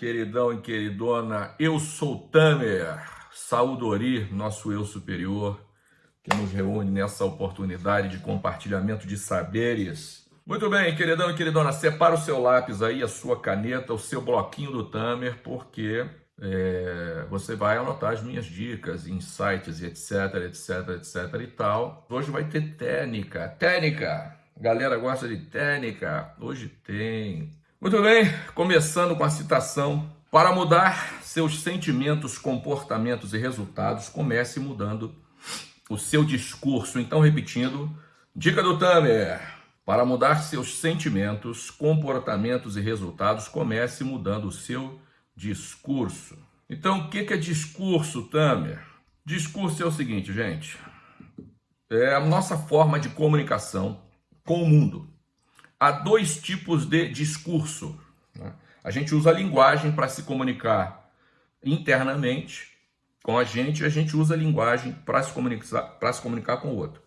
Queridão e queridona, eu sou Tamer, Saudori, nosso eu superior, que nos reúne nessa oportunidade de compartilhamento de saberes. Muito bem, queridão e queridona, separa o seu lápis aí, a sua caneta, o seu bloquinho do Tamer, porque é, você vai anotar as minhas dicas, insights, etc, etc, etc e tal. Hoje vai ter técnica, técnica! Galera gosta de técnica? Hoje tem. Muito bem, começando com a citação. Para mudar seus sentimentos, comportamentos e resultados, comece mudando o seu discurso. Então, repetindo, dica do Tamer. Para mudar seus sentimentos, comportamentos e resultados, comece mudando o seu discurso. Então, o que é discurso, Tamer? Discurso é o seguinte, gente. É a nossa forma de comunicação com o mundo há dois tipos de discurso. Né? A gente usa a linguagem para se comunicar internamente com a gente, e a gente usa a linguagem para se, comunicar, se comunicar com o outro.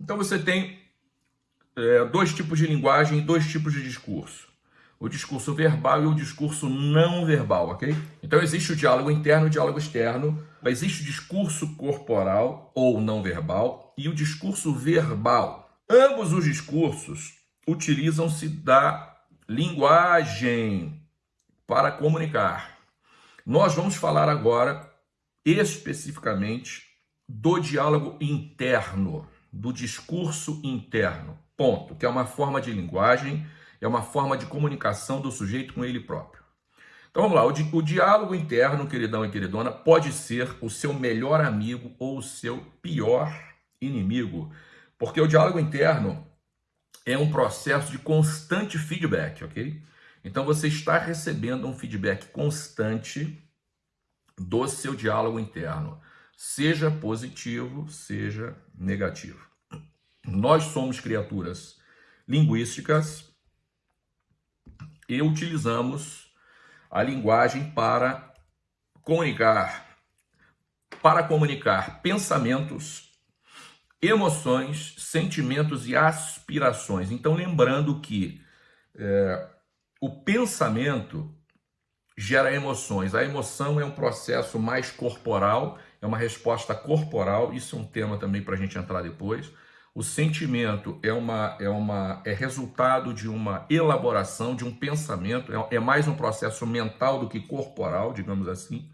Então você tem é, dois tipos de linguagem e dois tipos de discurso. O discurso verbal e o discurso não verbal, ok? Então existe o diálogo interno e o diálogo externo. Existe o discurso corporal ou não verbal e o discurso verbal. Ambos os discursos utilizam-se da linguagem para comunicar. Nós vamos falar agora especificamente do diálogo interno, do discurso interno, ponto, que é uma forma de linguagem, é uma forma de comunicação do sujeito com ele próprio. Então vamos lá, o, di o diálogo interno, queridão e queridona, pode ser o seu melhor amigo ou o seu pior inimigo, porque o diálogo interno é um processo de constante feedback, ok? Então você está recebendo um feedback constante do seu diálogo interno, seja positivo, seja negativo. Nós somos criaturas linguísticas e utilizamos a linguagem para comunicar, para comunicar pensamentos emoções, sentimentos e aspirações. Então, lembrando que é, o pensamento gera emoções. A emoção é um processo mais corporal, é uma resposta corporal. Isso é um tema também para a gente entrar depois. O sentimento é, uma, é, uma, é resultado de uma elaboração, de um pensamento, é, é mais um processo mental do que corporal, digamos assim.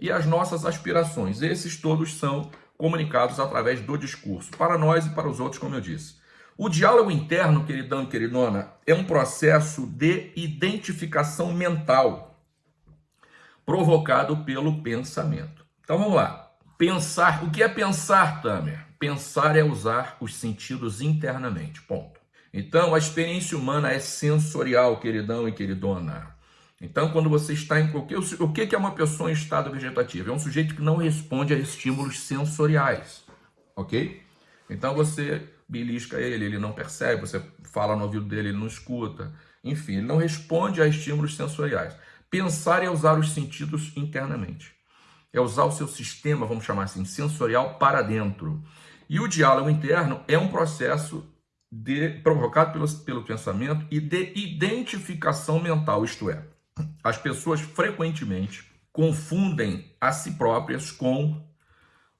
E as nossas aspirações, esses todos são comunicados através do discurso, para nós e para os outros, como eu disse. O diálogo interno, queridão e queridona, é um processo de identificação mental provocado pelo pensamento. Então vamos lá. Pensar, o que é pensar, Tamer? Pensar é usar os sentidos internamente, ponto. Então a experiência humana é sensorial, queridão e queridona. Então, quando você está em qualquer... O que é uma pessoa em estado vegetativo? É um sujeito que não responde a estímulos sensoriais, ok? Então, você belisca ele, ele não percebe, você fala no ouvido dele, ele não escuta. Enfim, ele não responde a estímulos sensoriais. Pensar é usar os sentidos internamente. É usar o seu sistema, vamos chamar assim, sensorial para dentro. E o diálogo interno é um processo de, provocado pelo, pelo pensamento e de identificação mental, isto é, as pessoas frequentemente confundem a si próprias com,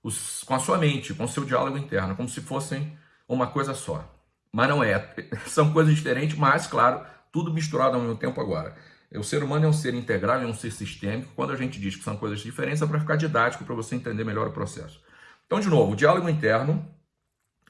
os, com a sua mente, com o seu diálogo interno, como se fossem uma coisa só. Mas não é. São coisas diferentes, mas, claro, tudo misturado ao mesmo tempo agora. O ser humano é um ser integral, é um ser sistêmico. Quando a gente diz que são coisas diferentes, é para ficar didático, para você entender melhor o processo. Então, de novo, o diálogo interno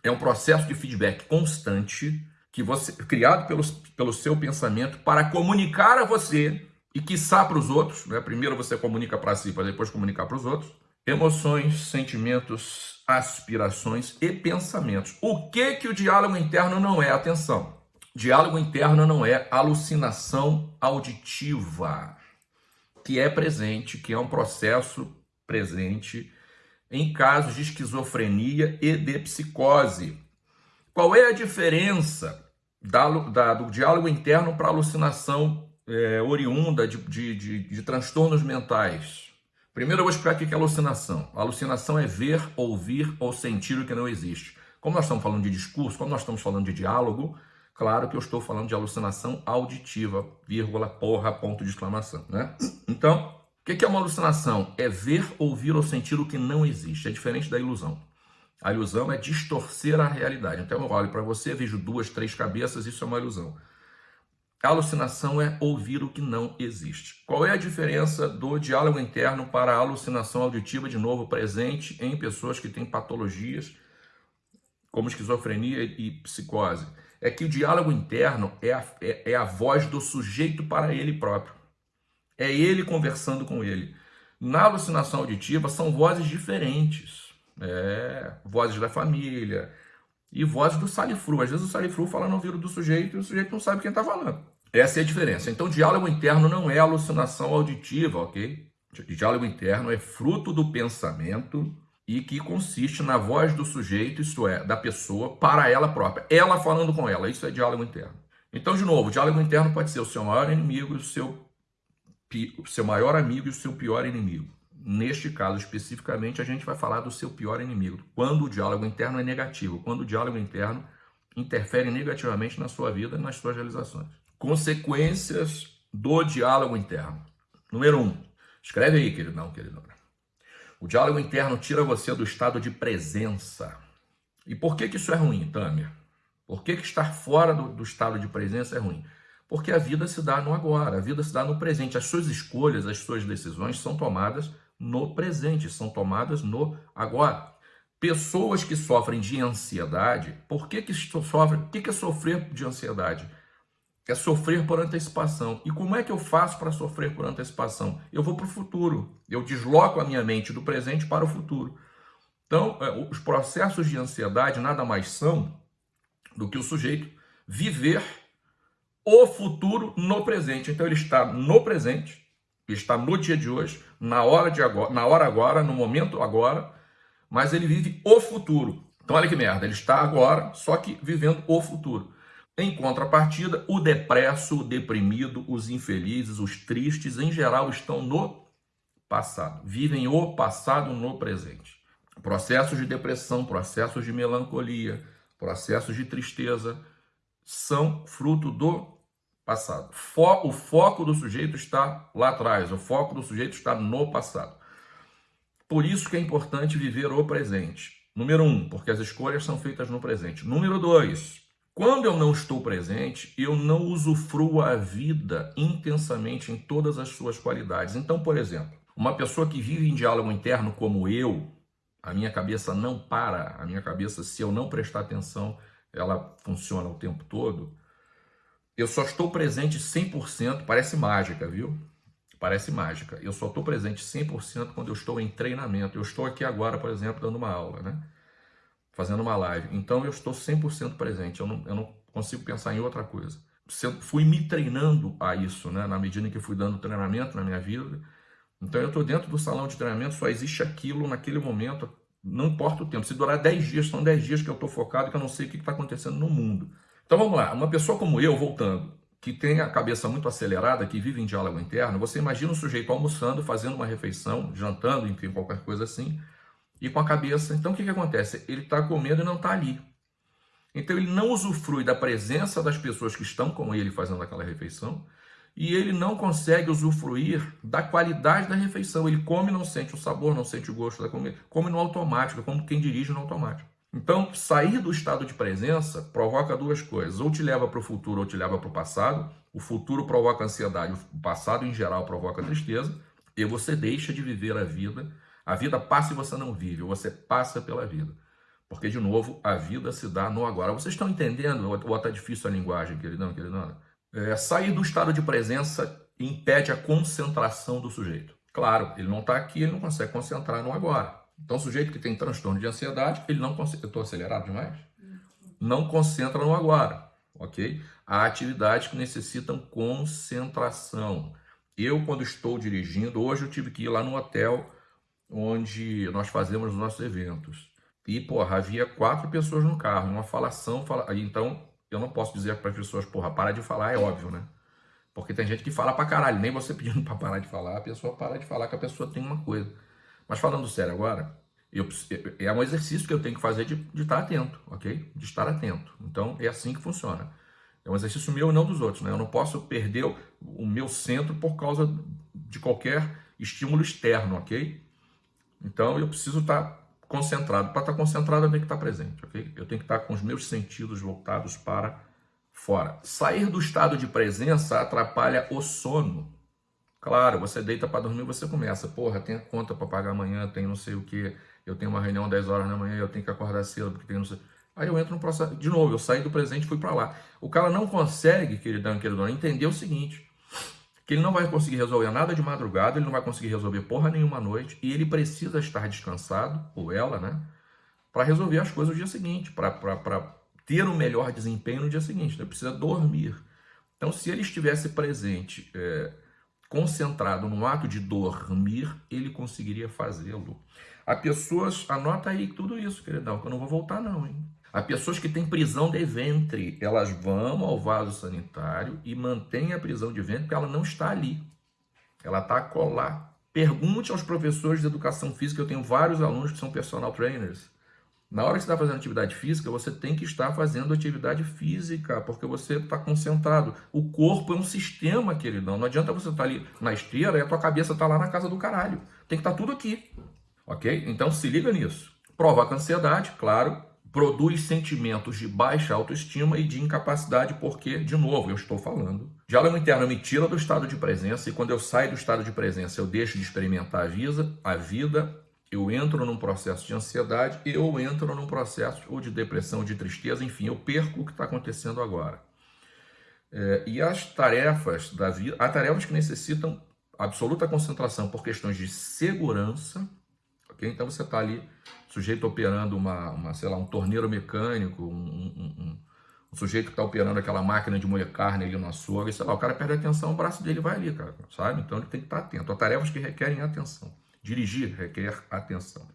é um processo de feedback constante que você criado pelo, pelo seu pensamento para comunicar a você e quiçá para os outros, né? primeiro você comunica para si, para depois comunicar para os outros, emoções, sentimentos, aspirações e pensamentos. O que que o diálogo interno não é? Atenção, diálogo interno não é alucinação auditiva, que é presente, que é um processo presente em casos de esquizofrenia e de psicose. Qual é a diferença da, da, do diálogo interno para alucinação é, oriunda de, de, de, de transtornos mentais. Primeiro eu vou explicar o que é alucinação. A alucinação é ver, ouvir ou sentir o que não existe. Como nós estamos falando de discurso, como nós estamos falando de diálogo, Claro que eu estou falando de alucinação auditiva, vírgula, porra, ponto de exclamação, né? Então, o que é uma alucinação? É ver, ouvir ou sentir o que não existe. É diferente da ilusão. A ilusão é distorcer a realidade. Então eu olho para você, vejo duas, três cabeças, isso é uma ilusão. Alucinação é ouvir o que não existe. Qual é a diferença do diálogo interno para a alucinação auditiva, de novo, presente em pessoas que têm patologias como esquizofrenia e psicose? é que o diálogo interno é a, é, é a voz do sujeito para ele próprio. É ele conversando com ele. Na alucinação auditiva são vozes diferentes. É, vozes da família e vozes do salifru. Às vezes o salifru fala no ouvido do sujeito e o sujeito não sabe quem está falando. Essa é a diferença. Então, diálogo interno não é alucinação auditiva, ok? Diálogo interno é fruto do pensamento e que consiste na voz do sujeito, isto é, da pessoa, para ela própria. Ela falando com ela, isso é diálogo interno. Então, de novo, diálogo interno pode ser o seu maior inimigo e o seu, o seu maior amigo e o seu pior inimigo. Neste caso, especificamente, a gente vai falar do seu pior inimigo. Quando o diálogo interno é negativo, quando o diálogo interno interfere negativamente na sua vida nas suas realizações. Consequências do diálogo interno. Número um. Escreve aí, queridão, queridona. O diálogo interno tira você do estado de presença. E por que, que isso é ruim, Tâmia? Por que, que estar fora do, do estado de presença é ruim? Porque a vida se dá no agora, a vida se dá no presente. As suas escolhas, as suas decisões são tomadas no presente, são tomadas no agora. Pessoas que sofrem de ansiedade, por que, que sofrem? O que, que é sofrer de ansiedade? é sofrer por antecipação. E como é que eu faço para sofrer por antecipação? Eu vou para o futuro. Eu desloco a minha mente do presente para o futuro. Então, é, os processos de ansiedade nada mais são do que o sujeito viver o futuro no presente. Então, ele está no presente, está no dia de hoje, na hora de agora, na hora agora, no momento agora, mas ele vive o futuro. Então, olha que merda, ele está agora, só que vivendo o futuro. Em contrapartida, o depresso, o deprimido, os infelizes, os tristes, em geral, estão no passado. Vivem o passado no presente. Processos de depressão, processos de melancolia, processos de tristeza são fruto do passado. O foco do sujeito está lá atrás, o foco do sujeito está no passado. Por isso que é importante viver o presente. Número um, porque as escolhas são feitas no presente. Número dois, quando eu não estou presente, eu não usufruo a vida intensamente em todas as suas qualidades. Então, por exemplo, uma pessoa que vive em diálogo interno como eu, a minha cabeça não para, a minha cabeça, se eu não prestar atenção, ela funciona o tempo todo. Eu só estou presente 100%, parece mágica, viu? Parece mágica. Eu só estou presente 100% quando eu estou em treinamento. Eu estou aqui agora, por exemplo, dando uma aula, né? fazendo uma live. Então eu estou 100% presente, eu não, eu não consigo pensar em outra coisa. Eu fui me treinando a isso, né? na medida em que fui dando treinamento na minha vida. Então eu estou dentro do salão de treinamento, só existe aquilo naquele momento, não importa o tempo. Se durar 10 dias, são 10 dias que eu estou focado, que eu não sei o que está acontecendo no mundo. Então vamos lá, uma pessoa como eu, voltando, que tem a cabeça muito acelerada, que vive em diálogo interno, você imagina um sujeito almoçando, fazendo uma refeição, jantando, enfim, qualquer coisa assim, e com a cabeça. Então o que, que acontece? Ele está com medo e não está ali. Então ele não usufrui da presença das pessoas que estão com ele fazendo aquela refeição e ele não consegue usufruir da qualidade da refeição. Ele come não sente o sabor, não sente o gosto da comida, come no automático, como quem dirige no automático. Então, sair do estado de presença provoca duas coisas. Ou te leva para o futuro ou te leva para o passado. O futuro provoca ansiedade, o passado, em geral, provoca tristeza. E você deixa de viver a vida a vida passa e você não vive, você passa pela vida. Porque, de novo, a vida se dá no agora. Vocês estão entendendo? Ou está difícil a linguagem, queridão, queridona? É, sair do estado de presença impede a concentração do sujeito. Claro, ele não está aqui, ele não consegue concentrar no agora. Então, o sujeito que tem transtorno de ansiedade, ele não. Eu estou acelerado demais? Não concentra no agora, ok? Há atividades que necessitam concentração. Eu, quando estou dirigindo, hoje eu tive que ir lá no hotel onde nós fazemos os nossos eventos. E, porra, havia quatro pessoas no carro, uma falação, fala... então eu não posso dizer para as pessoas, porra, para de falar, é óbvio, né? Porque tem gente que fala pra caralho, nem você pedindo para parar de falar, a pessoa para de falar que a pessoa tem uma coisa. Mas falando sério agora, eu, é um exercício que eu tenho que fazer de, de estar atento, ok? De estar atento. Então, é assim que funciona. É um exercício meu e não dos outros, né? Eu não posso perder o, o meu centro por causa de qualquer estímulo externo, ok? Então eu preciso estar concentrado. Para estar concentrado, eu tenho que estar presente, ok? Eu tenho que estar com os meus sentidos voltados para fora. Sair do estado de presença atrapalha o sono. Claro, você deita para dormir, você começa, porra, tem a conta para pagar amanhã, tem não sei o que, eu tenho uma reunião 10 horas da manhã, eu tenho que acordar cedo porque tem não sei... Aí eu entro no processo, de novo, eu saí do presente e fui para lá. O cara não consegue, queridão queridona, entender o seguinte, que ele não vai conseguir resolver nada de madrugada, ele não vai conseguir resolver porra nenhuma noite, e ele precisa estar descansado, ou ela, né, para resolver as coisas no dia seguinte, para ter um melhor desempenho no dia seguinte, ele precisa dormir. Então, se ele estivesse presente, é, concentrado no ato de dormir, ele conseguiria fazê-lo. Há pessoas, anota aí tudo isso, queridão, que eu não vou voltar não, hein? Há pessoas que têm prisão de ventre, elas vão ao vaso sanitário e mantêm a prisão de ventre porque ela não está ali. Ela está colar. Pergunte aos professores de educação física, eu tenho vários alunos que são personal trainers. Na hora que você está fazendo atividade física, você tem que estar fazendo atividade física, porque você está concentrado. O corpo é um sistema, queridão. Não adianta você estar tá ali na esteira e a tua cabeça está lá na casa do caralho. Tem que estar tá tudo aqui. Ok? Então se liga nisso. Provoca ansiedade, claro. Produz sentimentos de baixa autoestima e de incapacidade, porque, de novo, eu estou falando. Diálogo interno me tira do estado de presença, e quando eu saio do estado de presença, eu deixo de experimentar a vida, a vida eu entro num processo de ansiedade, eu entro num processo ou de depressão, de tristeza, enfim, eu perco o que está acontecendo agora. É, e as tarefas da vida, há tarefas que necessitam absoluta concentração por questões de segurança, ok? Então você está ali, sujeito operando uma, uma, sei lá, um torneiro mecânico, um, um, um, um sujeito que está operando aquela máquina de moer carne ali no açougue, sei lá, o cara perde a atenção, o braço dele vai ali, cara, sabe? Então ele tem que estar tá atento. Há tarefas que requerem atenção. Dirigir requer atenção.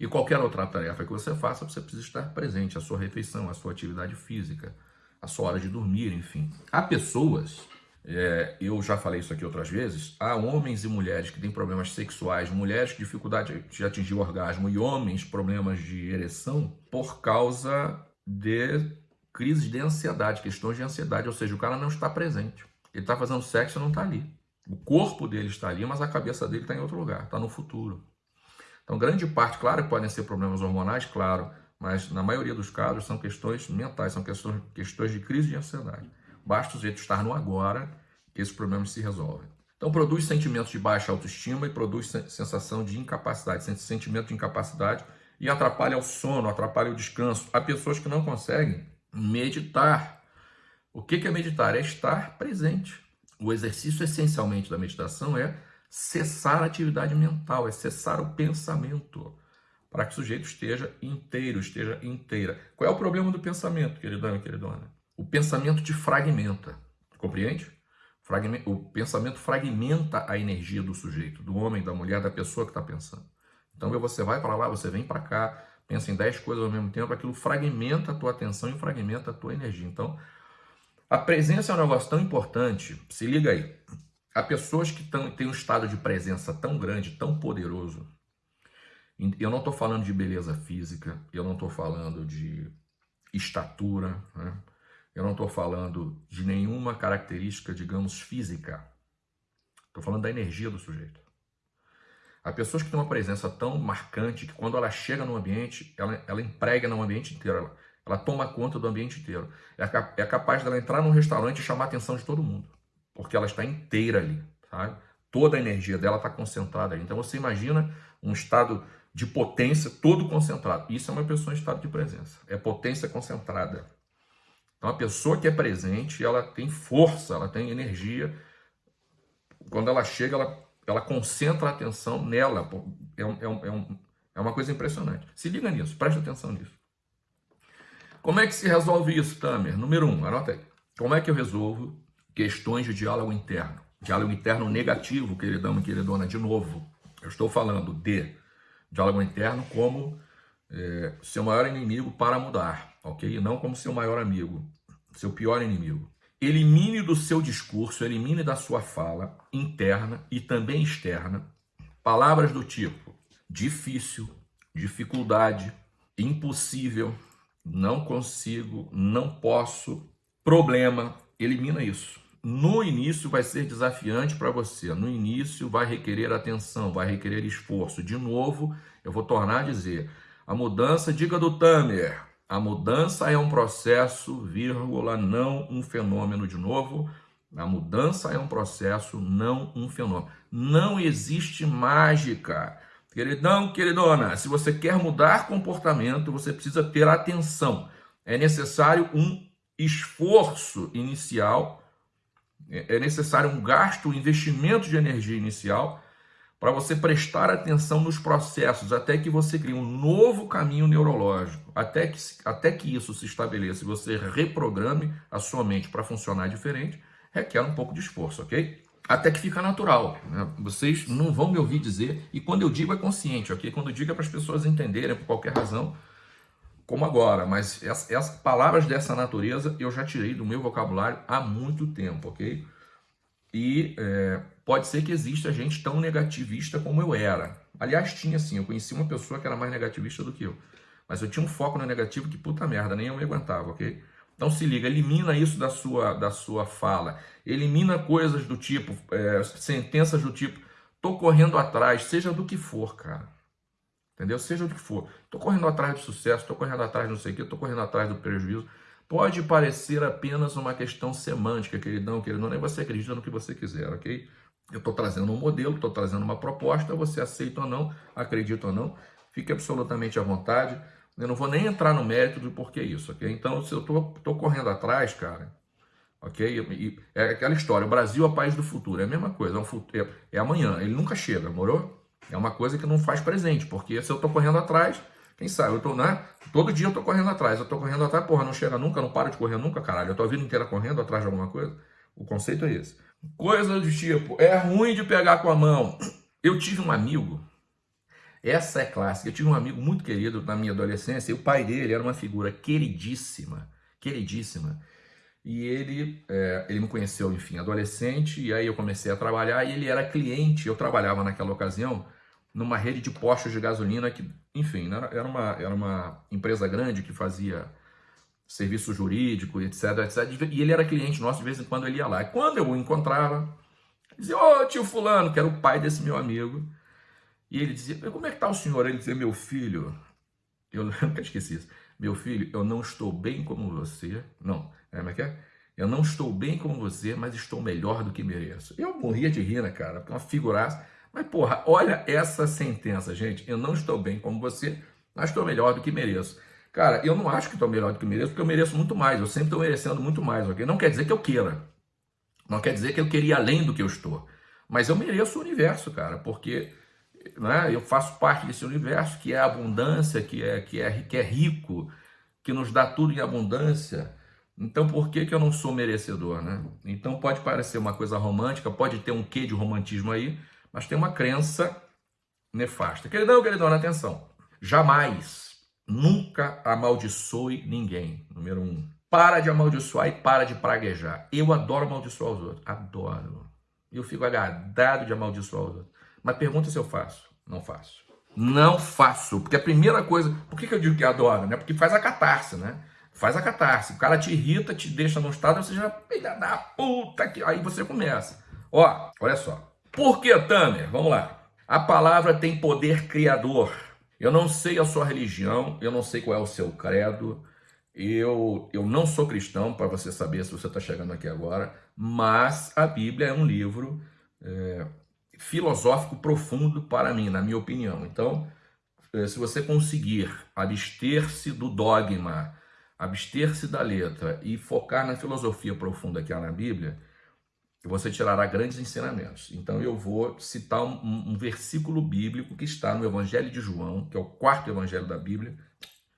E qualquer outra tarefa que você faça, você precisa estar presente, a sua refeição, a sua atividade física, a sua hora de dormir, enfim. Há pessoas, é, eu já falei isso aqui outras vezes, há homens e mulheres que têm problemas sexuais, mulheres com dificuldade de atingir o orgasmo e homens problemas de ereção por causa de crises de ansiedade, questões de ansiedade, ou seja, o cara não está presente. Ele está fazendo sexo e não está ali. O corpo dele está ali, mas a cabeça dele está em outro lugar, está no futuro. Então, grande parte, claro que podem ser problemas hormonais, claro, mas na maioria dos casos são questões mentais, são questões, questões de crise de ansiedade. Basta o jeito estar no agora que esses problemas se resolvem. Então, produz sentimentos de baixa autoestima e produz sensação de incapacidade, sentimento de incapacidade e atrapalha o sono, atrapalha o descanso. Há pessoas que não conseguem meditar. O que é meditar? É estar presente. O exercício essencialmente da meditação é cessar a atividade mental, é cessar o pensamento, para que o sujeito esteja inteiro, esteja inteira. Qual é o problema do pensamento, queridão e queridona? O pensamento te fragmenta, compreende? O pensamento fragmenta a energia do sujeito, do homem, da mulher, da pessoa que está pensando. Então você vai para lá, você vem para cá, pensa em 10 coisas ao mesmo tempo, aquilo fragmenta a tua atenção e fragmenta a tua energia. Então, a presença é um negócio tão importante, se liga aí. Há pessoas que tão, têm um estado de presença tão grande, tão poderoso. Eu não estou falando de beleza física, eu não estou falando de estatura, né? eu não estou falando de nenhuma característica, digamos, física. Estou falando da energia do sujeito. Há pessoas que têm uma presença tão marcante que quando ela chega no ambiente, ela, ela emprega no ambiente inteiro. Ela, ela toma conta do ambiente inteiro. É, é capaz dela entrar num restaurante e chamar a atenção de todo mundo. Porque ela está inteira ali, sabe? Toda a energia dela está concentrada ali. Então você imagina um estado de potência todo concentrado. Isso é uma pessoa em estado de presença. É potência concentrada. Então a pessoa que é presente, ela tem força, ela tem energia. Quando ela chega, ela, ela concentra a atenção nela. É, um, é, um, é uma coisa impressionante. Se liga nisso, preste atenção nisso. Como é que se resolve isso, Tamer? Número um, anota aí. Como é que eu resolvo questões de diálogo interno? Diálogo interno negativo, queridão e queridona, de novo. Eu estou falando de diálogo interno como é, seu maior inimigo para mudar, ok? Não como seu maior amigo, seu pior inimigo. Elimine do seu discurso, elimine da sua fala interna e também externa palavras do tipo difícil, dificuldade, impossível, não consigo, não posso, problema, elimina isso. No início vai ser desafiante para você, no início vai requerer atenção, vai requerer esforço. De novo, eu vou tornar a dizer, a mudança, diga do Tamer, a mudança é um processo, vírgula, não um fenômeno de novo. A mudança é um processo, não um fenômeno. Não existe mágica. Queridão, queridona, se você quer mudar comportamento, você precisa ter atenção. É necessário um esforço inicial, é, é necessário um gasto, um investimento de energia inicial para você prestar atenção nos processos, até que você crie um novo caminho neurológico, até que, até que isso se estabeleça e você reprograme a sua mente para funcionar diferente, requer um pouco de esforço, ok? Até que fica natural. Né? Vocês não vão me ouvir dizer, e quando eu digo é consciente, ok? Quando eu digo é para as pessoas entenderem, por qualquer razão, como agora, mas essas palavras dessa natureza eu já tirei do meu vocabulário há muito tempo, ok? E é, pode ser que exista gente tão negativista como eu era. Aliás, tinha sim, eu conheci uma pessoa que era mais negativista do que eu. Mas eu tinha um foco no negativo que puta merda, nem eu me aguentava, ok? Então se liga, elimina isso da sua, da sua fala. Elimina coisas do tipo, é, sentenças do tipo, tô correndo atrás, seja do que for, cara. Entendeu? Seja o que for. Estou correndo atrás do sucesso, estou correndo atrás de não sei o quê, estou correndo atrás do prejuízo. Pode parecer apenas uma questão semântica, queridão, queridão, nem você acredita no que você quiser, ok? Eu estou trazendo um modelo, estou trazendo uma proposta, você aceita ou não, acredita ou não, fique absolutamente à vontade. Eu não vou nem entrar no mérito do porquê isso, ok? Então, se eu estou correndo atrás, cara, ok? E, é aquela história, o Brasil é o país do futuro, é a mesma coisa, é, um, é, é amanhã, ele nunca chega, morou? É uma coisa que não faz presente, porque se eu tô correndo atrás, quem sabe, eu tô, né? Todo dia eu tô correndo atrás, eu tô correndo atrás, porra, não chega nunca, não paro de correr nunca, caralho. Eu tô a vida inteira correndo atrás de alguma coisa. O conceito é esse. Coisa do tipo, é ruim de pegar com a mão. Eu tive um amigo, essa é clássica, eu tive um amigo muito querido na minha adolescência, e o pai dele era uma figura queridíssima, queridíssima. E ele, é, ele me conheceu, enfim, adolescente, e aí eu comecei a trabalhar, e ele era cliente, eu trabalhava naquela ocasião, numa rede de postos de gasolina que, enfim, né, era uma, era uma empresa grande que fazia serviço jurídico, etc, etc. E ele era cliente nosso, de vez em quando ele ia lá. E quando eu o encontrava, dizia, ô oh, tio fulano, que era o pai desse meu amigo. E ele dizia, como é que tá o senhor? Ele dizia, meu filho, eu nunca esqueci isso. Meu filho, eu não estou bem como você. Não, é, como é que é? Eu não estou bem como você, mas estou melhor do que mereço. Eu morria de rir, né, cara? Porque uma figuraça. Mas, porra, olha essa sentença, gente. Eu não estou bem como você, mas estou melhor do que mereço. Cara, eu não acho que estou melhor do que mereço, porque eu mereço muito mais. Eu sempre estou merecendo muito mais, ok? Não quer dizer que eu queira. Não quer dizer que eu queria além do que eu estou. Mas eu mereço o universo, cara, porque né, eu faço parte desse universo que é abundância, que é, que, é, que é rico, que nos dá tudo em abundância. Então, por que, que eu não sou merecedor, né? Então, pode parecer uma coisa romântica, pode ter um quê de romantismo aí, mas tem uma crença nefasta. Queridão, queridona, atenção. Jamais, nunca amaldiçoe ninguém. Número um. Para de amaldiçoar e para de praguejar. Eu adoro amaldiçoar os outros. Adoro. Eu fico agradado de amaldiçoar os outros. Mas pergunta se eu faço. Não faço. Não faço. Porque a primeira coisa... Por que, que eu digo que adoro? Né? Porque faz a catarse, né? Faz a catarse. O cara te irrita, te deixa num estado, você já... Filha da puta que... Aí você começa. Ó, olha só. Por que, Tamer? Vamos lá. A palavra tem poder criador. Eu não sei a sua religião, eu não sei qual é o seu credo, eu, eu não sou cristão, para você saber se você está chegando aqui agora, mas a Bíblia é um livro é, filosófico profundo para mim, na minha opinião. Então, é, se você conseguir abster-se do dogma, abster-se da letra e focar na filosofia profunda que há na Bíblia, você tirará grandes ensinamentos. Então eu vou citar um, um, versículo bíblico que está no Evangelho de João, que é o quarto evangelho da Bíblia,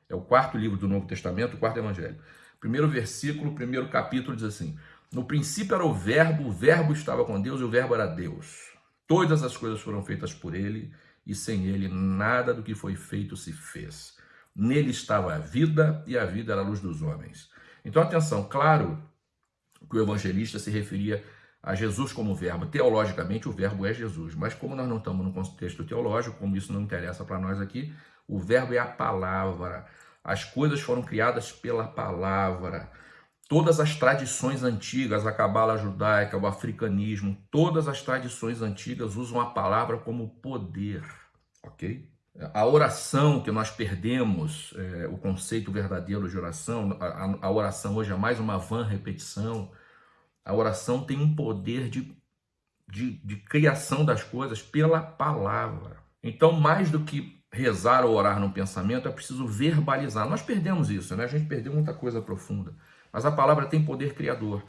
é o quarto livro do Novo Testamento, o quarto evangelho. Primeiro versículo, primeiro capítulo diz assim: No princípio era o Verbo, o Verbo estava com Deus e o Verbo era Deus. Todas as coisas foram feitas por ele e sem ele nada do que foi feito se fez. Nele estava a vida e a vida era a luz dos homens. Então atenção, claro que o evangelista se referia a Jesus como verbo. Teologicamente, o verbo é Jesus, mas como nós não estamos no contexto teológico, como isso não interessa para nós aqui, o verbo é a palavra. As coisas foram criadas pela palavra. Todas as tradições antigas, a cabala judaica, o africanismo, todas as tradições antigas usam a palavra como poder, ok? A oração que nós perdemos, é, o conceito verdadeiro de oração, a, a oração hoje é mais uma vã repetição. A oração tem um poder de, de, de criação das coisas pela palavra. Então, mais do que rezar ou orar no pensamento, é preciso verbalizar. Nós perdemos isso, né? A gente perdeu muita coisa profunda. Mas a palavra tem poder criador.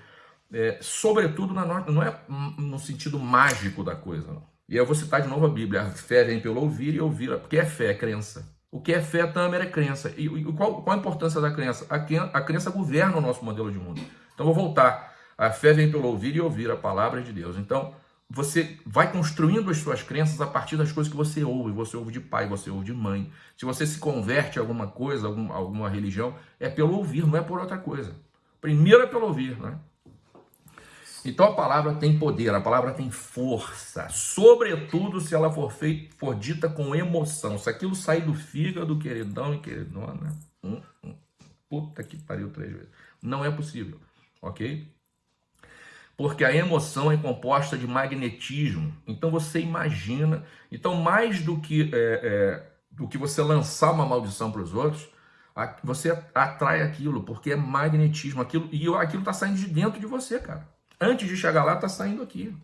É, sobretudo, na, não é no sentido mágico da coisa, não. E eu vou citar de novo a Bíblia. A fé vem pelo ouvir e ouvir. Porque é fé, é crença. O que é fé, Tamer, é crença. E, e qual, qual, a importância da crença? A, a crença governa o nosso modelo de mundo. Então, vou voltar. A fé vem pelo ouvir e ouvir a palavra de Deus. Então, você vai construindo as suas crenças a partir das coisas que você ouve. Você ouve de pai, você ouve de mãe. Se você se converte a alguma coisa, alguma, alguma religião, é pelo ouvir, não é por outra coisa. Primeiro é pelo ouvir, né? Então a palavra tem poder, a palavra tem força, sobretudo se ela for, feita, for dita com emoção. Se aquilo sair do fígado, queridão e queridona, hum, hum, puta que pariu três vezes. Não é possível, ok? Porque a emoção é composta de magnetismo. Então você imagina. Então, mais do que, é, é, do que você lançar uma maldição para os outros, você atrai aquilo, porque é magnetismo, aquilo, e aquilo está saindo de dentro de você, cara. Antes de chegar lá, está saindo aqui.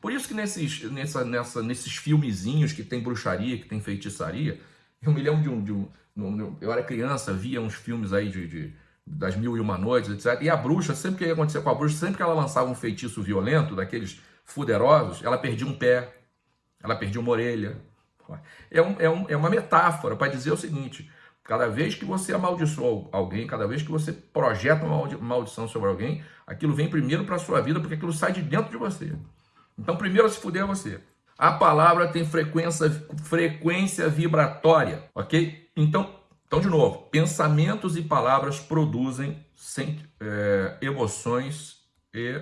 Por isso que nesses, nessa, nessa, nesses filmezinhos que tem bruxaria, que tem feitiçaria, eu me lembro de um, de um, eu era criança, via uns filmes aí de, de, das mil e uma noites, etc. E a bruxa, sempre que ia acontecer com a bruxa, sempre que ela lançava um feitiço violento, daqueles fuderosos, ela perdia um pé, ela perdia uma orelha. É, um, é, um, é uma metáfora para dizer o seguinte, Cada vez que você amaldiçoa alguém, cada vez que você projeta uma maldição sobre alguém, aquilo vem primeiro para a sua vida, porque aquilo sai de dentro de você. Então, primeiro a se fuder é você. A palavra tem frequência, frequência vibratória, ok? Então, então, de novo, pensamentos e palavras produzem é, emoções e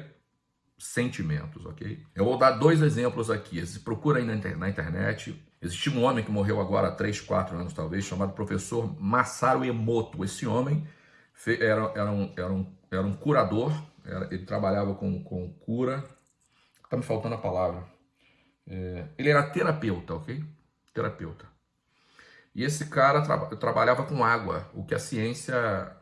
sentimentos, ok? Eu vou dar dois exemplos aqui. Procura aí na internet, Existia um homem que morreu agora há 3, 4 anos talvez, chamado professor Masaru Emoto. Esse homem era, era, um, era, um, era um curador, era, ele trabalhava com, com cura, está me faltando a palavra. É, ele era terapeuta, ok? Terapeuta. E esse cara tra trabalhava com água, o que a ciência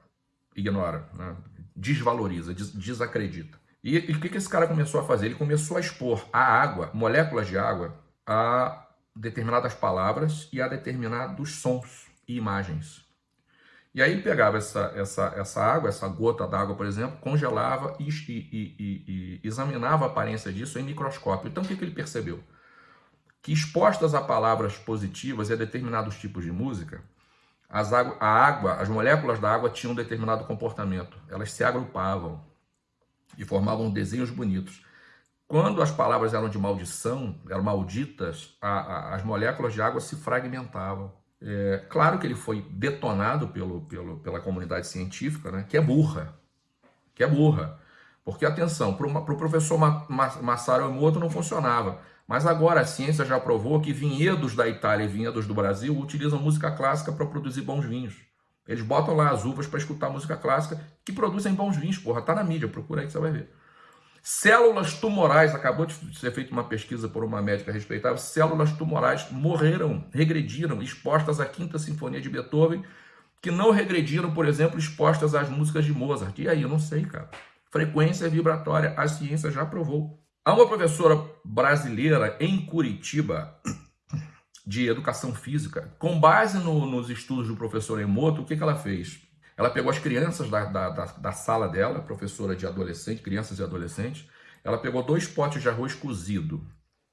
ignora, né? desvaloriza, des desacredita. E, e o que, que esse cara começou a fazer? Ele começou a expor a água, moléculas de água, a determinadas palavras e a determinados sons e imagens. E aí pegava essa, essa, essa água, essa gota d'água, por exemplo, congelava e, e, e, e, examinava a aparência disso em microscópio. Então o que, que ele percebeu? Que expostas a palavras positivas e a determinados tipos de música, as água, a água, as moléculas da água tinham um determinado comportamento. Elas se agrupavam e formavam desenhos bonitos. Quando as palavras eram de maldição, eram malditas, a, a, as moléculas de água se fragmentavam. É, claro que ele foi detonado pelo, pelo, pela comunidade científica, né, que é burra, que é burra. Porque, atenção, para o pro professor Massaro Emoto não funcionava. Mas agora a ciência já provou que vinhedos da Itália e vinhedos do Brasil utilizam música clássica para produzir bons vinhos. Eles botam lá as uvas para escutar música clássica que produzem bons vinhos, porra. Tá na mídia, procura aí que você vai ver. Células tumorais, acabou de ser feita uma pesquisa por uma médica respeitável, células tumorais morreram, regrediram, expostas à Quinta Sinfonia de Beethoven, que não regrediram, por exemplo, expostas às músicas de Mozart. E aí, eu não sei, cara. Frequência vibratória, a ciência já provou. Há uma professora brasileira em Curitiba, de educação física, com base no, nos estudos do professor Emoto, o que, que ela fez? Ela pegou as crianças da, da, da, da sala dela, professora de adolescente, crianças e adolescentes, ela pegou dois potes de arroz cozido.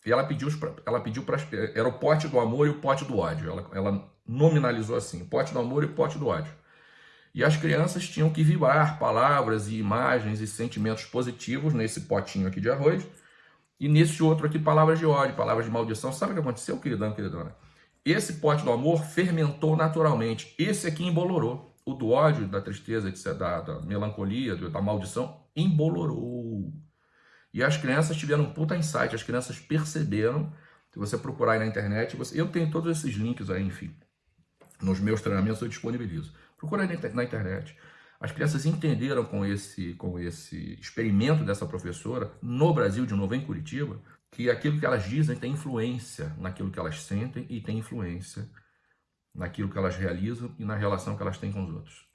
E ela pediu, ela pediu para era o pote do amor e o pote do ódio. Ela, ela nominalizou assim, pote do amor e pote do ódio. E as crianças tinham que vibrar palavras e imagens e sentimentos positivos nesse potinho aqui de arroz. E nesse outro aqui, palavras de ódio, palavras de maldição. Sabe o que aconteceu, queridão, queridona? Esse pote do amor fermentou naturalmente. Esse aqui embolorou o do ódio, da tristeza, etc., da, da melancolia, da maldição, embolorou. E as crianças tiveram um puta insight, as crianças perceberam, se você procurar aí na internet, você, eu tenho todos esses links aí, enfim, nos meus treinamentos eu disponibilizo. Procura aí na internet. As crianças entenderam com esse, com esse experimento dessa professora, no Brasil, de novo em Curitiba, que aquilo que elas dizem tem influência naquilo que elas sentem e tem influência naquilo que elas realizam e na relação que elas têm com os outros.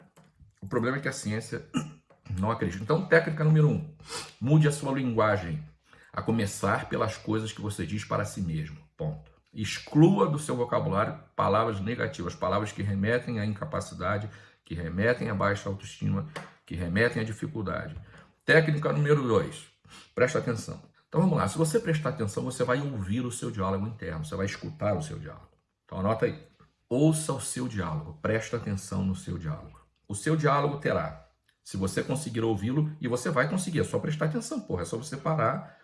O problema é que a ciência não acredita. Então, técnica número um, mude a sua linguagem, a começar pelas coisas que você diz para si mesmo. Ponto. Exclua do seu vocabulário palavras negativas, palavras que remetem à incapacidade, que remetem à baixa autoestima, que remetem à dificuldade. Técnica número dois, presta atenção. Então vamos lá, se você prestar atenção, você vai ouvir o seu diálogo interno, você vai escutar o seu diálogo. Então anota aí. Ouça o seu diálogo, presta atenção no seu diálogo. O seu diálogo terá, se você conseguir ouvi-lo, e você vai conseguir, é só prestar atenção, porra, é só você parar,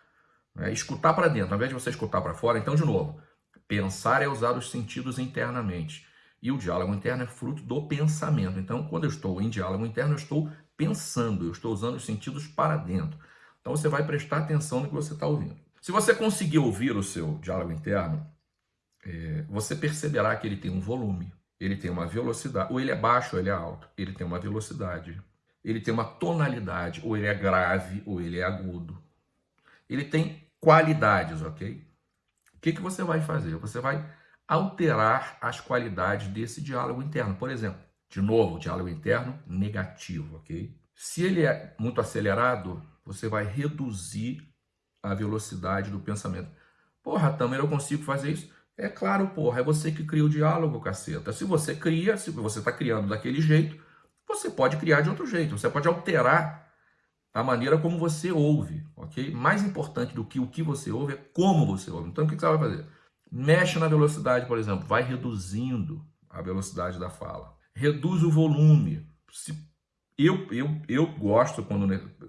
né, escutar para dentro, ao invés de você escutar para fora. Então, de novo, pensar é usar os sentidos internamente. E o diálogo interno é fruto do pensamento. Então, quando eu estou em diálogo interno, eu estou pensando, eu estou usando os sentidos para dentro. Então, você vai prestar atenção no que você está ouvindo. Se você conseguir ouvir o seu diálogo interno, é, você perceberá que ele tem um volume, ele tem uma velocidade, ou ele é baixo ou ele é alto, ele tem uma velocidade, ele tem uma tonalidade, ou ele é grave ou ele é agudo. Ele tem qualidades, ok? O que, que você vai fazer? Você vai alterar as qualidades desse diálogo interno. Por exemplo, de novo, diálogo interno negativo, ok? Se ele é muito acelerado, você vai reduzir a velocidade do pensamento. Porra, Tamer, eu consigo fazer isso? É claro, porra, é você que cria o diálogo, caceta. Se você cria, se você está criando daquele jeito, você pode criar de outro jeito. Você pode alterar a maneira como você ouve, ok? Mais importante do que o que você ouve é como você ouve. Então, o que você vai fazer? Mexe na velocidade, por exemplo. Vai reduzindo a velocidade da fala. Reduz o volume. Se eu, eu, eu gosto, quando,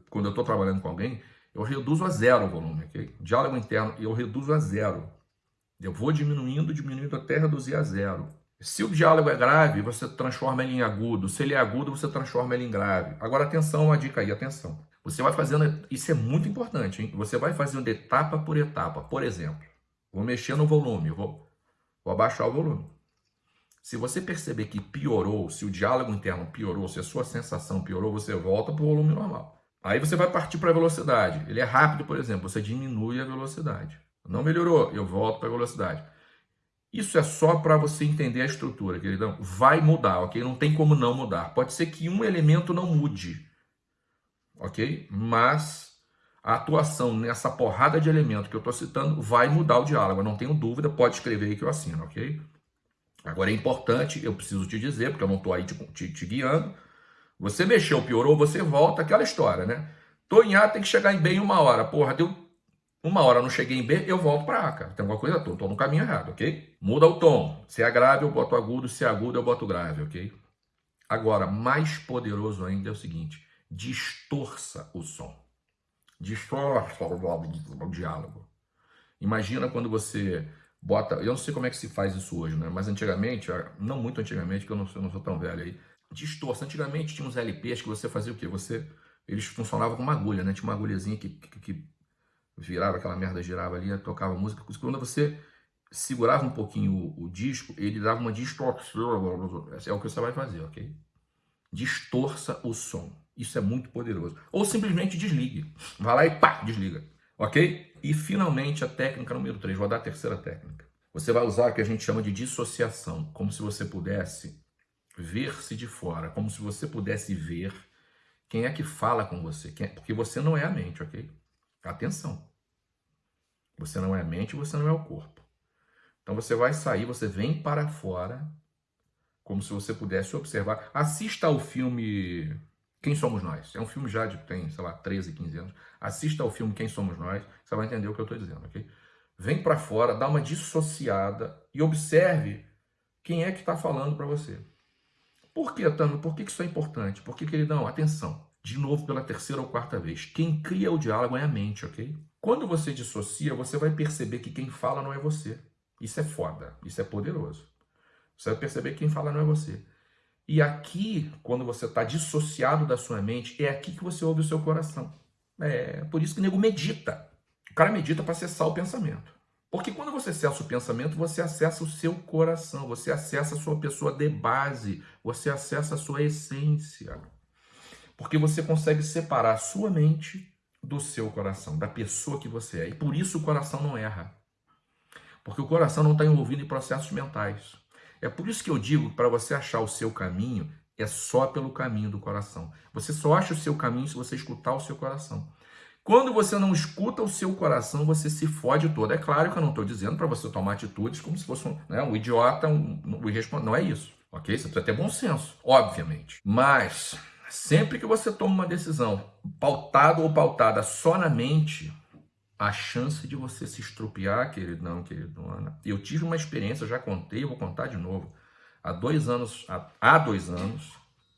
quando eu estou trabalhando com alguém, eu reduzo a zero o volume, ok? Diálogo interno, eu reduzo a zero. Eu vou diminuindo, diminuindo até reduzir a zero. Se o diálogo é grave, você transforma ele em agudo. Se ele é agudo, você transforma ele em grave. Agora, atenção, uma dica aí, atenção. Você vai fazendo, isso é muito importante, hein? Você vai fazendo etapa por etapa. Por exemplo, vou mexer no volume, vou, vou abaixar o volume. Se você perceber que piorou, se o diálogo interno piorou, se a sua sensação piorou, você volta para o volume normal. Aí você vai partir para a velocidade. Ele é rápido, por exemplo, você diminui a velocidade. Não melhorou, eu volto para a velocidade. Isso é só para você entender a estrutura, queridão. Vai mudar, ok? Não tem como não mudar. Pode ser que um elemento não mude, ok? Mas a atuação nessa porrada de elementos que eu estou citando vai mudar o diálogo. Eu não tenho dúvida, pode escrever aí que eu assino, ok? Agora é importante, eu preciso te dizer, porque eu não estou aí te, te, te, guiando. Você mexeu, piorou, você volta, aquela história, né? Tô em A, tem que chegar em B em uma hora. Porra, deu uma hora não cheguei em B, eu volto para A, cara. Tem alguma coisa, tô, tô no caminho errado, ok? Muda o tom. Se é grave, eu boto agudo. Se é agudo, eu boto grave, ok? Agora, mais poderoso ainda é o seguinte. Distorça o som. Distorça o diálogo. Imagina quando você bota... Eu não sei como é que se faz isso hoje, né? Mas antigamente, não muito antigamente, porque eu não, não sou tão velho aí. Distorça. Antigamente tinha uns LPs que você fazia o quê? Você... Eles funcionavam com uma agulha, né? Tinha uma agulhazinha que, que, que virava aquela merda, girava ali, tocava música. Quando você segurava um pouquinho o, o, disco, ele dava uma distorção. É o que você vai fazer, ok? Distorça o som. Isso é muito poderoso. Ou simplesmente desligue. Vai lá e pá, desliga. Ok? E finalmente a técnica número 3. Vou dar a terceira técnica. Você vai usar o que a gente chama de dissociação. Como se você pudesse ver-se de fora. Como se você pudesse ver quem é que fala com você. É, porque você não é a mente, ok? Atenção. Você não é a mente, você não é o corpo. Então você vai sair, você vem para fora, como se você pudesse observar. Assista ao filme Quem Somos Nós. É um filme já de tem, sei lá, 13, 15 anos. Assista ao filme Quem Somos Nós, você vai entender o que eu estou dizendo, ok? Vem para fora, dá uma dissociada e observe quem é que está falando para você. Por que, Tano? Por que isso é importante? Porque, queridão, atenção de novo pela terceira ou quarta vez. Quem cria o diálogo é a mente, ok? Quando você dissocia, você vai perceber que quem fala não é você. Isso é foda, isso é poderoso. Você vai perceber que quem fala não é você. E aqui, quando você está dissociado da sua mente, é aqui que você ouve o seu coração. É por isso que o nego medita. O cara medita para acessar o pensamento. Porque quando você acessa o pensamento, você acessa o seu coração, você acessa a sua pessoa de base, você acessa a sua essência. Porque você consegue separar a sua mente do seu coração, da pessoa que você é. E por isso o coração não erra. Porque o coração não está envolvido em processos mentais. É por isso que eu digo que para você achar o seu caminho, é só pelo caminho do coração. Você só acha o seu caminho se você escutar o seu coração. Quando você não escuta o seu coração, você se fode todo. É claro que eu não estou dizendo para você tomar atitudes como se fosse um, né, um idiota, um, um irresponsável. Não é isso, ok? Você precisa ter bom senso, obviamente. Mas sempre que você toma uma decisão pautado ou pautada só na mente, a chance de você se estrupiar, queridão, queridona. Eu tive uma experiência, já contei, vou contar de novo. Há dois anos, há, dois anos,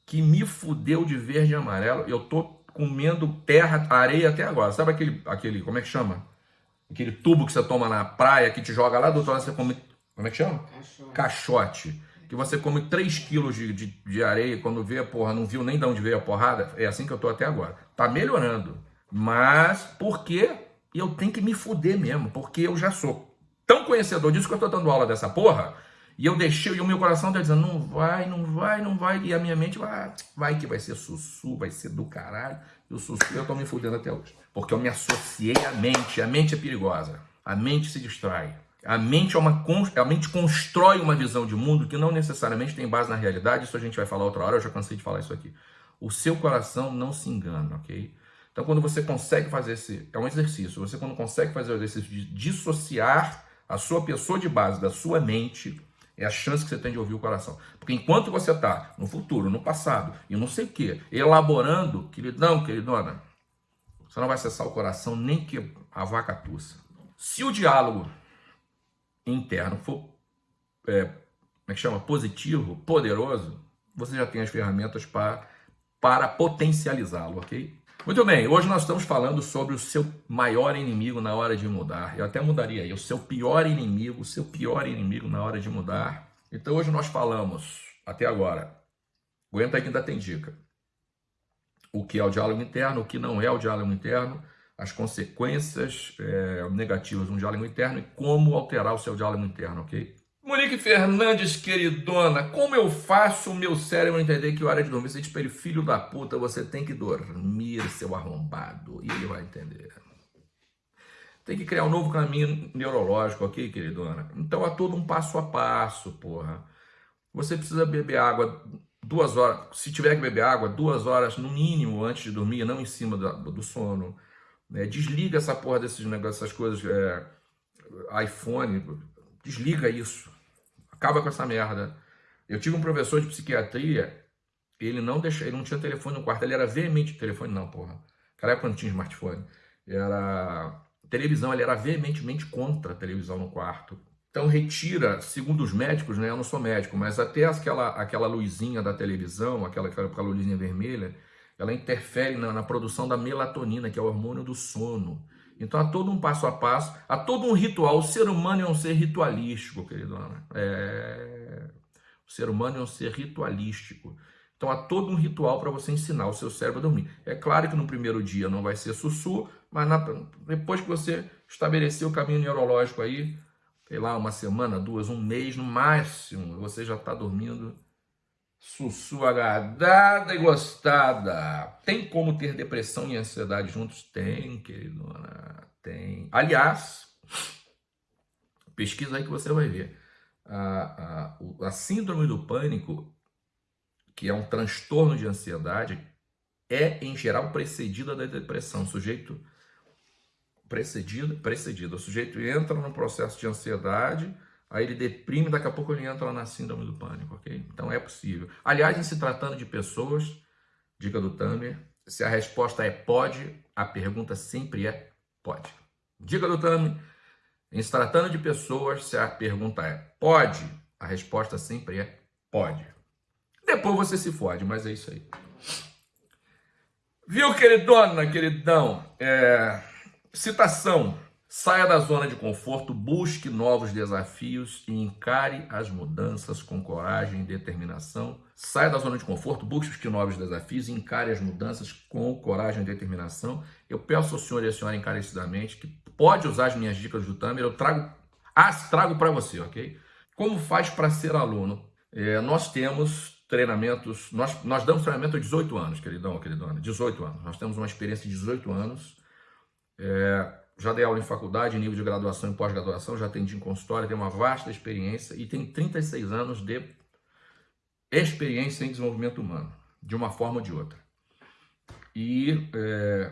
que me fudeu de verde e amarelo. Eu tô comendo terra, areia até agora. Sabe aquele, aquele, como é que chama? Aquele tubo que você toma na praia, que te joga lá do outro lado, você come, como é que chama? Caixote. Caixote. Que você come 3 quilos de, de, de areia, quando vê, porra, não viu nem de onde veio a porrada. É assim que eu tô até agora. Tá melhorando. Mas, por quê? Eu tenho que me fuder mesmo, porque eu já sou tão conhecedor disso que eu tô dando aula dessa porra, e eu deixei, e o meu coração tá dizendo, não vai, não vai, não vai. E a minha mente vai, vai que vai ser sussu, vai ser do caralho. E o sussu eu tô me fudendo até hoje. Porque eu me associei à mente. A mente é perigosa. A mente se distrai. A mente, é uma, a mente constrói uma visão de mundo que não necessariamente tem base na realidade. Isso a gente vai falar outra hora, eu já cansei de falar isso aqui. O seu coração não se engana, ok? Então, quando você consegue fazer esse... É um exercício. Você, quando consegue fazer o exercício de dissociar a sua pessoa de base da sua mente é a chance que você tem de ouvir o coração. Porque enquanto você está no futuro, no passado e não sei o que, elaborando, queridão, queridona, você não vai acessar o coração nem que a vaca tussa. Se o diálogo interno for, é, como é que chama, positivo, poderoso, você já tem as ferramentas para, para potencializá-lo, ok? Muito bem, hoje nós estamos falando sobre o seu maior inimigo na hora de mudar. Eu até mudaria aí, o seu pior inimigo, o seu pior inimigo na hora de mudar. Então hoje nós falamos, até agora, aguenta aí que ainda tem dica. O que é o diálogo interno, o que não é o diálogo interno, as consequências é, negativas de um diálogo interno e como alterar o seu diálogo interno, ok? Monique Fernandes, queridona, como eu faço o meu cérebro entender que hora de dormir? Você ele, filho da puta, você tem que dormir, seu arrombado. E ele vai entender. Tem que criar um novo caminho neurológico, ok, queridona? Então há todo um passo a passo, porra. Você precisa beber água duas horas, se tiver que beber água, duas horas no mínimo antes de dormir, não em cima do, do sono. É, desliga essa porra desses negócios, essas coisas, é, iPhone, desliga isso. Acaba com essa merda. Eu tive um professor de psiquiatria, ele não deixa, ele não tinha telefone no quarto, ele era veemente telefone não, porra. Cara, quando tinha smartphone, era televisão, ele era veementemente contra a televisão no quarto. Então retira, segundo os médicos, né, eu não sou médico, mas até aquela, aquela luzinha da televisão, aquela, aquela luzinha vermelha, ela interfere na, na produção da melatonina, que é o hormônio do sono. Então há todo um passo a passo, há todo um ritual. O ser humano é um ser ritualístico, queridona. É... O ser humano é um ser ritualístico. Então há todo um ritual para você ensinar o seu cérebro a dormir. É claro que no primeiro dia não vai ser sussu, mas na... depois que você estabelecer o caminho neurológico aí, sei lá, uma semana, duas, um mês no máximo, você já está dormindo Sussu agradada e gostada. Tem como ter depressão e ansiedade juntos? Tem, queridona. Tem. Aliás, pesquisa aí que você vai ver. A, a, a síndrome do pânico, que é um transtorno de ansiedade, é, em geral, precedida da depressão. O sujeito precedido, precedido. O sujeito entra no processo de ansiedade Aí ele deprime, daqui a pouco ele entra na síndrome do pânico, ok? Então é possível. Aliás, em se tratando de pessoas, dica do Tamer, se a resposta é pode, a pergunta sempre é pode. Dica do Tamer, em se tratando de pessoas, se a pergunta é pode, a resposta sempre é pode. Depois você se fode, mas é isso aí. Viu, queridona, queridão? É... Citação Saia da zona de conforto, busque novos desafios e encare as mudanças com coragem e determinação. Saia da zona de conforto, busque novos desafios e encare as mudanças com coragem e determinação. Eu peço ao senhor e à senhora encarecidamente que pode usar as minhas dicas do Tamer, eu trago, as trago para você, ok? Como faz para ser aluno? É, nós temos treinamentos, nós, nós damos treinamento há 18 anos, queridão, queridona, 18 anos. Nós temos uma experiência de 18 anos. É, já dei aula em faculdade, nível de graduação e pós-graduação, já atendi em consultório, tenho uma vasta experiência e tenho 36 anos de experiência em desenvolvimento humano, de uma forma ou de outra. E é,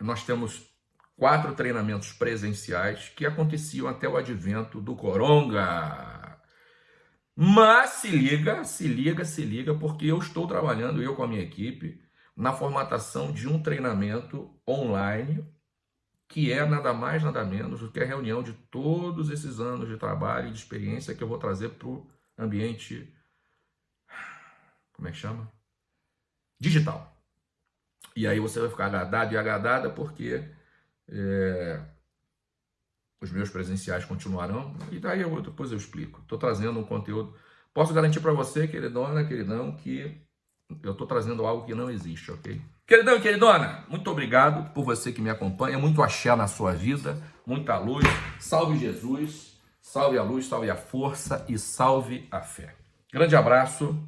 nós temos quatro treinamentos presenciais que aconteciam até o advento do Coronga. Mas se liga, se liga, se liga, porque eu estou trabalhando, eu com a minha equipe, na formatação de um treinamento online, que é nada mais, nada menos do que a reunião de todos esses anos de trabalho e de experiência que eu vou trazer para o ambiente, como é que chama? Digital. E aí você vai ficar agradado e agradada porque é, os meus presenciais continuarão, e daí eu, depois eu explico. Estou trazendo um conteúdo. Posso garantir para você, queridona, queridão, que eu estou trazendo algo que não existe, ok? Queridão e queridona, muito obrigado por você que me acompanha, muito axé na sua vida, muita luz. Salve Jesus, salve a luz, salve a força e salve a fé. Grande abraço.